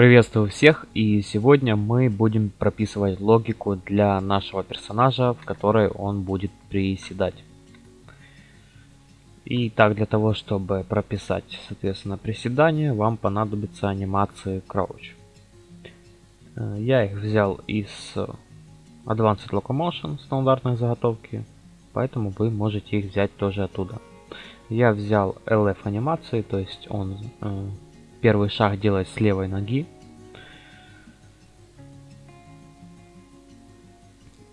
Приветствую всех и сегодня мы будем прописывать логику для нашего персонажа, в которой он будет приседать. И так для того, чтобы прописать, соответственно, приседание, вам понадобится анимации Crouch. Э, я их взял из Advanced Locomotion стандартной заготовки, поэтому вы можете их взять тоже оттуда. Я взял LF анимации, то есть он э, Первый шаг делать с левой ноги.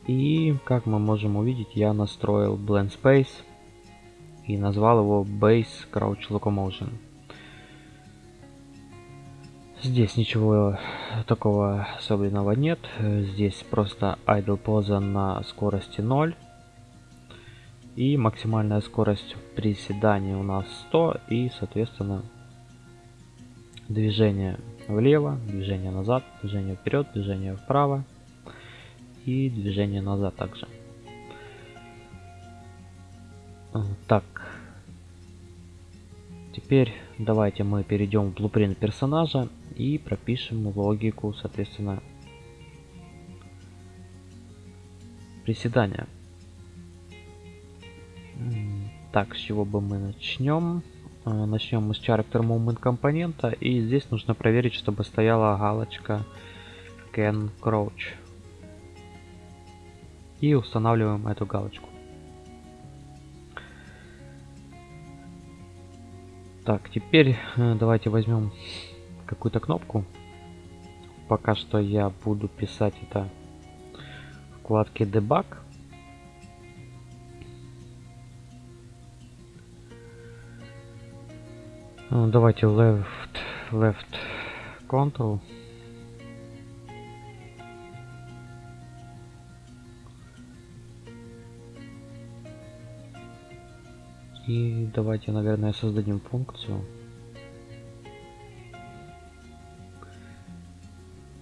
И, как мы можем увидеть, я настроил Blend Space и назвал его Base Crouch Locomotion. Здесь ничего такого особенного нет. Здесь просто idle поза на скорости 0. И максимальная скорость приседания у нас 100 и, соответственно, движение влево, движение назад, движение вперед, движение вправо и движение назад также. А, так, теперь давайте мы перейдем в blueprint персонажа и пропишем логику, соответственно, приседания. Так, с чего бы мы начнем? Э, Начнем мы с Character Movement компонента. И здесь нужно проверить, чтобы стояла галочка Can Crouch. И устанавливаем эту галочку. Так, теперь э, давайте возьмем какую-то кнопку. Пока что я буду писать это в вкладке Debug. Ну, давайте left, left control. И давайте, наверное, создадим функцию.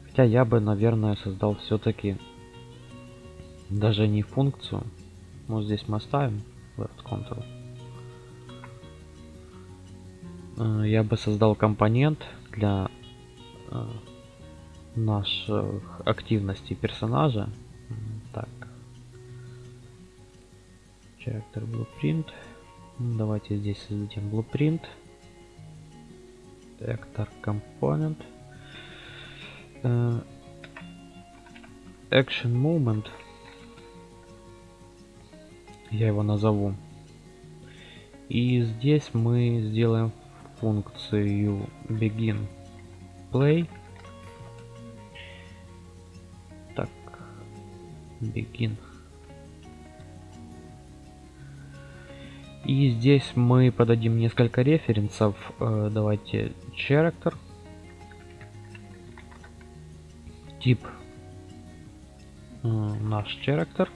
Хотя я бы, наверное, создал все-таки даже не функцию. Ну, здесь мы оставим left control. Э, я бы создал компонент для э, наших активностей персонажа. Так. Character Blueprint. Давайте здесь создадим Blueprint. Actor Component. Э, action Movement. Я его назову. И здесь мы сделаем функцию begin play. Так, begin. И здесь мы подадим несколько референсов. Э, давайте character. Тип э, наш character.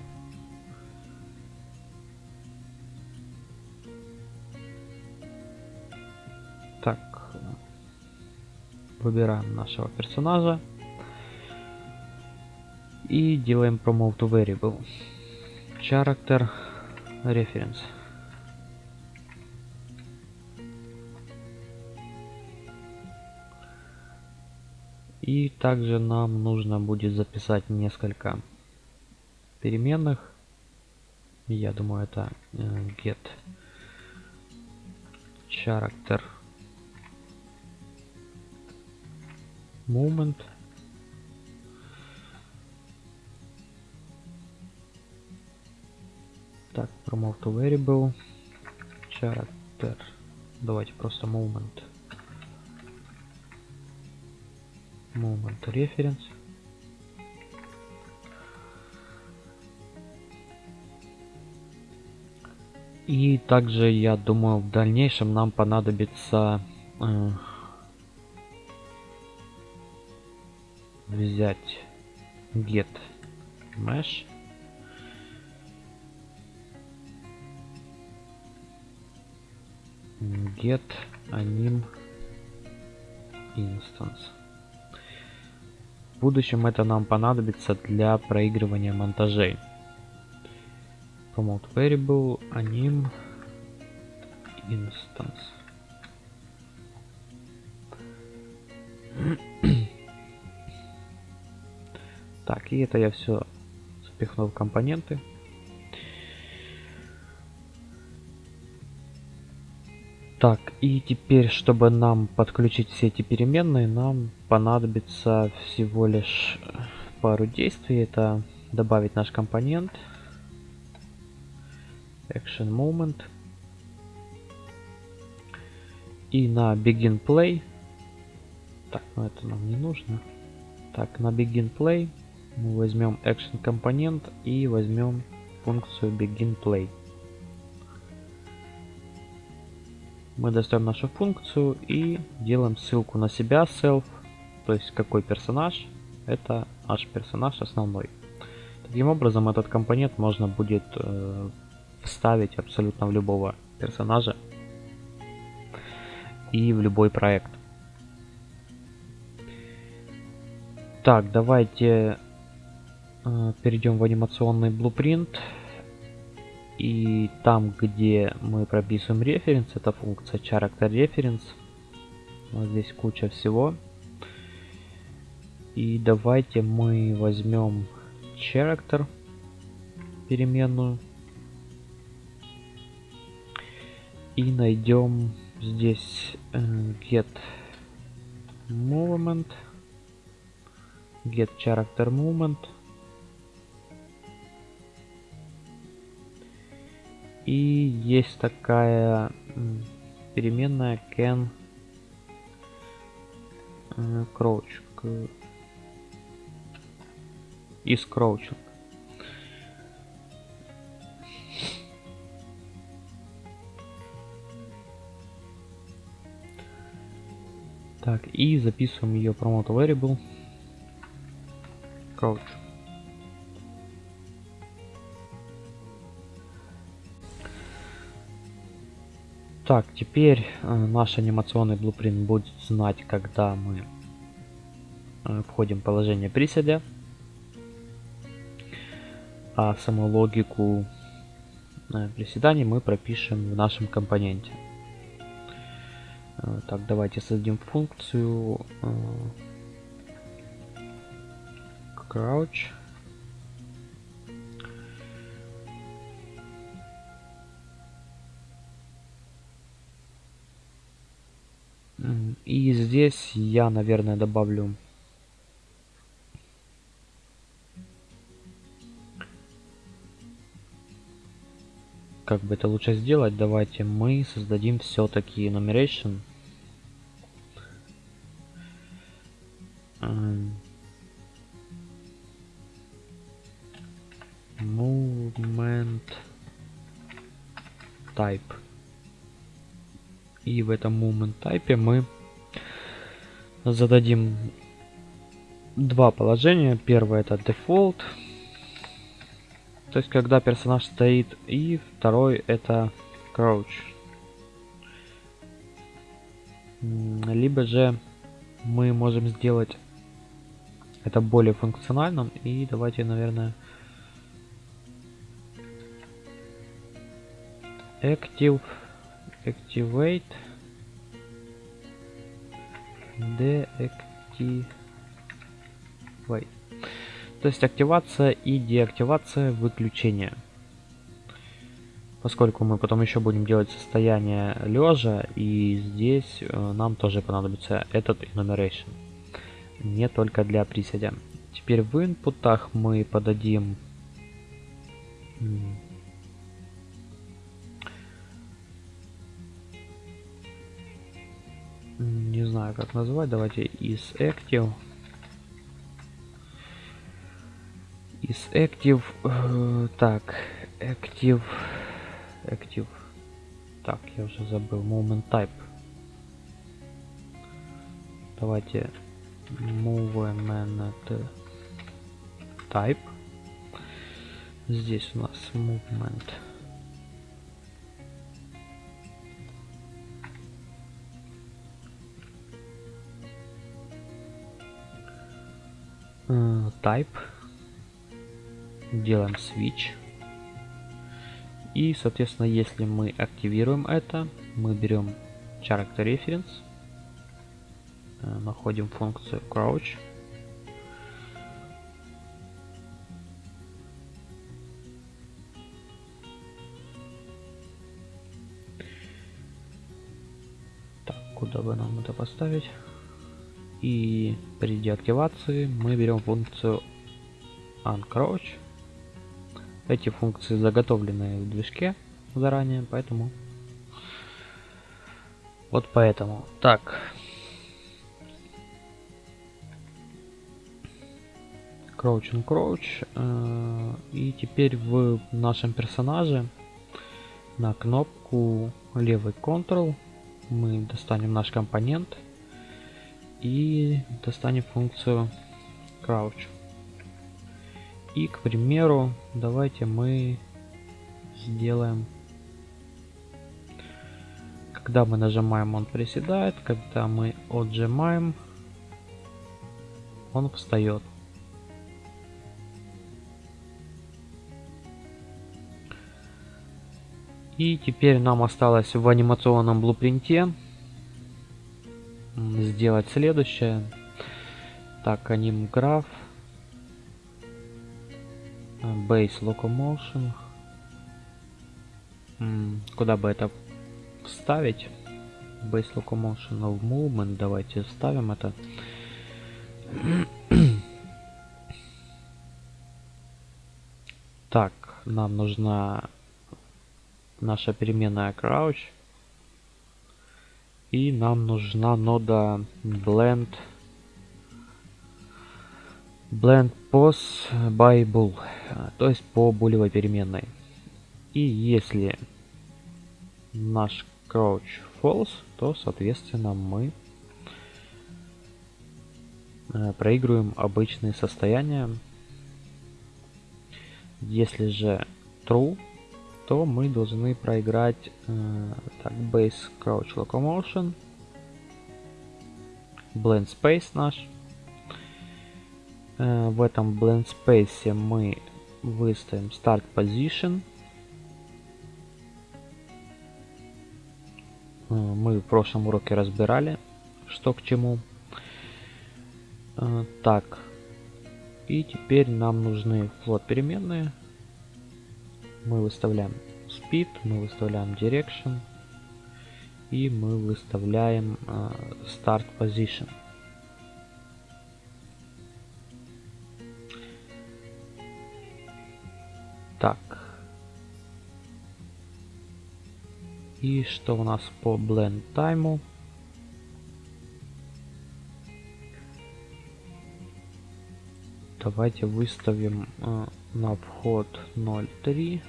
Выбираем нашего персонажа. И делаем promote to variable. Character reference. И также нам нужно будет записать несколько переменных. Я думаю, это э, get character moment так promote variable character давайте просто moment. Moment reference. И также я думаю в дальнейшем нам понадобится э, взять get mesh. Get anim instance. В будущем это нам понадобится для проигрывания монтажей. Promote variable anim instance И это я все запихнул в компоненты. Так, и теперь, чтобы нам подключить все эти переменные, нам понадобится всего лишь пару действий. Это добавить наш компонент. Action Moment. И на Begin Play. Так, ну это нам не нужно. Так, на Begin Play мы возьмем Action компонент и возьмем функцию Begin Play. Мы достаем нашу функцию и делаем ссылку на себя, self, то есть какой персонаж, это наш персонаж основной. Таким образом, этот компонент можно будет э, вставить абсолютно в любого персонажа и в любой проект. Так, давайте перейдем в анимационный blueprint. И там, где мы прописываем референс, это функция character reference. Вот здесь куча всего. И давайте мы возьмем character переменную и найдем здесь э, get movement get character movement и есть такая переменная can э, crouch из crouching Так, и записываем ее promote variable crouch. Так, теперь э, наш анимационный блупринт будет знать, когда мы э, входим в положение приседа, а саму логику э, приседаний мы пропишем в нашем компоненте. Так, давайте создадим функцию crouch. И здесь я, наверное, добавлю как бы это лучше сделать, давайте мы создадим все-таки enumeration. Movement type. И в этом movement type мы зададим два положения. Первое это default то есть, когда персонаж стоит. И второй это crouch. Либо же мы можем сделать это более функциональным. И давайте, наверное, active activate deactivate то есть активация и деактивация выключения. Поскольку мы потом еще будем делать состояние лежа, и здесь э, нам тоже понадобится этот enumeration. Не только для приседа. Теперь в инпутах мы подадим не знаю как назвать, давайте из active. Из active э, так active active. Так я уже забыл. Moment type. Давайте movement type. Здесь у нас movement Э, type, делаем switch. И, соответственно, если мы активируем это, мы берем character reference, э, находим функцию crouch, Так, куда бы нам это поставить? И при деактивации мы берем функцию uncrouch. Эти функции заготовлены в движке заранее, поэтому вот поэтому. Так. Crouch and Crouch. Э, и теперь в нашем персонаже на кнопку левый Ctrl мы достанем наш компонент и достанем функцию crouch. И, к примеру, давайте мы сделаем, когда мы нажимаем, он приседает, когда мы отжимаем, он встает. И теперь нам осталось в анимационном блупринте сделать следующее. Так, анимграф. Base Locomotion. Куда бы это вставить? Base Locomotion of Movement. Давайте вставим это. Так, нам нужна наша переменная crouch. И нам нужна нода blend blend pos by bool, то есть по булевой переменной. И если наш crouch false, то соответственно мы э, проигрываем обычные состояния. Если же true, то мы должны проиграть э, так, base crouch locomotion, blend space наш. Э, в этом blend space мы выставим start position. Э, мы в прошлом уроке разбирали, что к чему. Э, так, и теперь нам нужны float переменные мы выставляем speed, мы выставляем direction и мы выставляем э, start position. Так. И что у нас по blend time? Давайте выставим э, на вход 0.3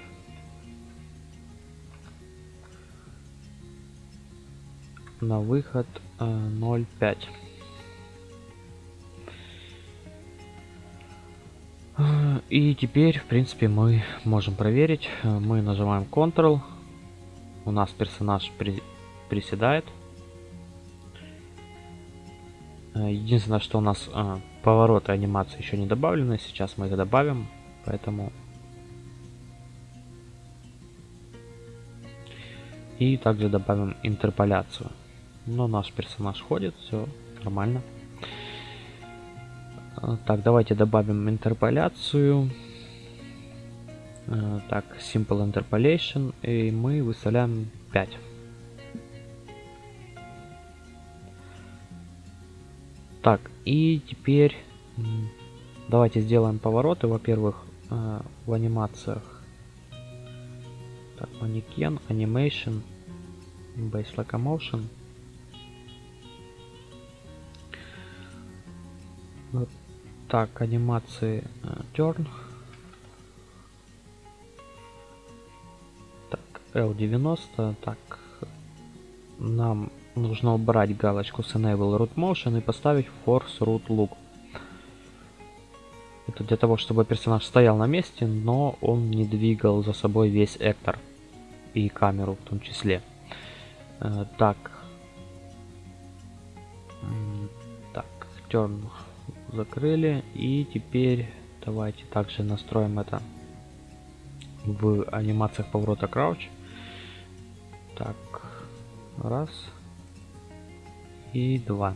на выход 0.5 э, и теперь в принципе мы можем проверить. Мы нажимаем ctrl у нас персонаж при, приседает. Э, единственное что у нас э, повороты анимации еще не добавлены сейчас мы их добавим Поэтому... И также добавим интерполяцию. Но наш персонаж ходит, все нормально. А, так, давайте добавим интерполяцию. А, так, Simple Interpolation. И мы выставляем 5. Так, и теперь давайте сделаем повороты. Во-первых, э, в анимациях. Так, манекен, animation, base locomotion. Так, анимации э, turn. Так, L90. Так, нам нужно убрать галочку с Enable Root Motion и поставить Force Root Look. Это для того, чтобы персонаж стоял на месте, но он не двигал за собой весь эктор. И камеру в том числе. Э, так. Так, turn закрыли. И теперь давайте также настроим это в анимациях поворота crouch. Так, раз и два.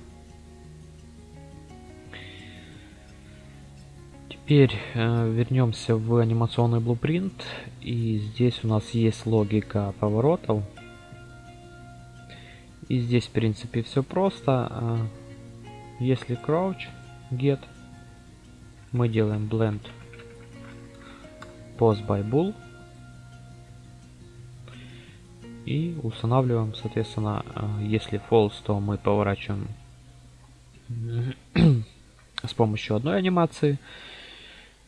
Теперь э, вернемся в анимационный блупринт. И здесь у нас есть логика поворотов. И здесь, в принципе, все просто. А, если crouch, get, мы делаем blend pose by bull. И устанавливаем, соответственно, а, если false, то мы поворачиваем с помощью одной анимации.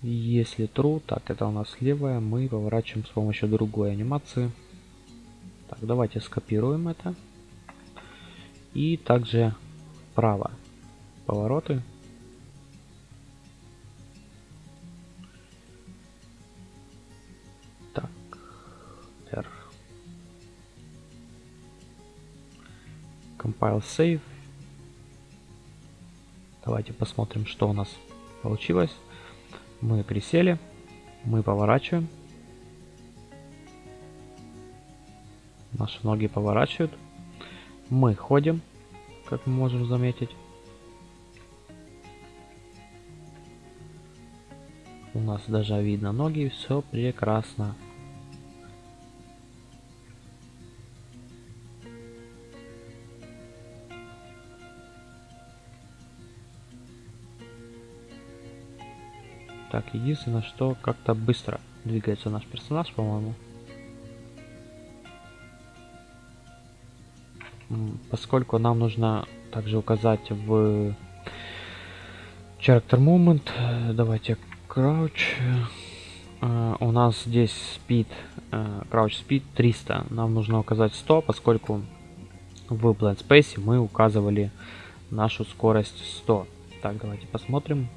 Если true, так это у нас левая, мы поворачиваем с помощью другой анимации. Так, давайте скопируем это. И также вправо повороты. Compile save. Давайте посмотрим, что у нас получилось. Мы присели, мы поворачиваем. Наши ноги поворачивают. Мы ходим, как мы можем заметить. У нас даже видно ноги, все прекрасно. Так, единственное, что как-то быстро двигается наш персонаж, по-моему. Поскольку нам нужно также указать в Character Movement, э, давайте Crouch. Uh, у нас здесь speed, uh, crouch speed 300. Нам нужно указать 100, поскольку в Blend Space мы указывали нашу скорость 100. Так, давайте посмотрим.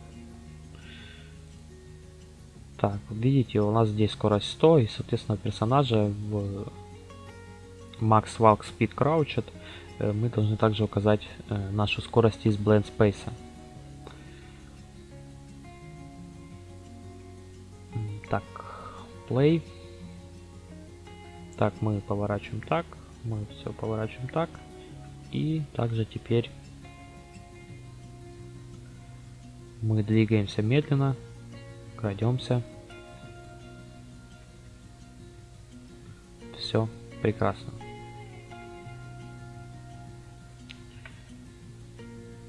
Так, видите, у нас здесь скорость 100, и, соответственно, персонажа в Max Walk Speed Crouched э, мы должны также указать э, нашу скорость из Blend Space. Так, Play. Так, мы поворачиваем так, мы все поворачиваем так. И также теперь мы двигаемся медленно крадемся. Все прекрасно.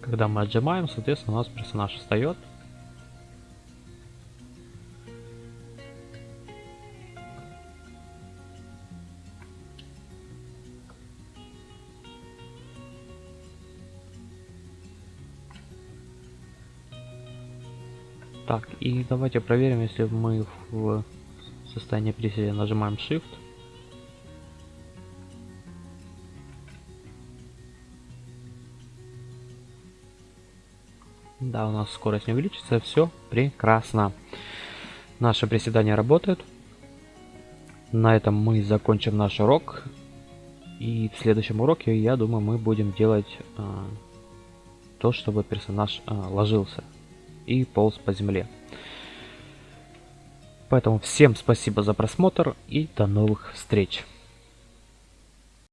Когда мы отжимаем, соответственно, у нас персонаж встает. Так, и давайте проверим, если мы в состоянии приседа нажимаем Shift. Да, у нас скорость не увеличится, все прекрасно. Наше приседание работает. На этом мы закончим наш урок. И в следующем уроке, я думаю, мы будем делать э, то, чтобы персонаж э, ложился и полз по земле. Поэтому всем спасибо за просмотр и до новых встреч.